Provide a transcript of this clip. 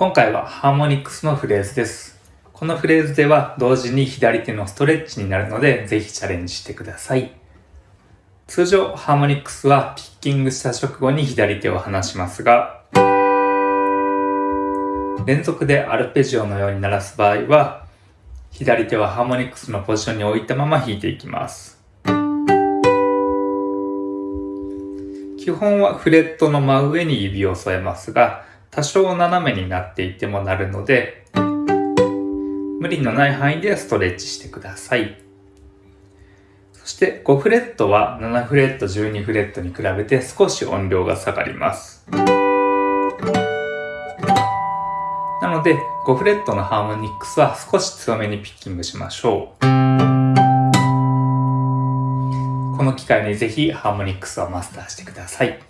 今回はハーモニクスのフレーズです。このフレーズでは同時に左手のストレッチになるので、ぜひチャレンジしてください。通常、ハーモニクスはピッキングした直後に左手を離しますが、連続でアルペジオのように鳴らす場合は、左手はハーモニクスのポジションに置いたまま弾いていきます。基本はフレットの真上に指を添えますが、多少斜めになっていてもなるので、無理のない範囲でストレッチしてください。そして5フレットは7フレット、12フレットに比べて少し音量が下がります。なので5フレットのハーモニックスは少し強めにピッキングしましょう。この機会にぜひハーモニックスをマスターしてください。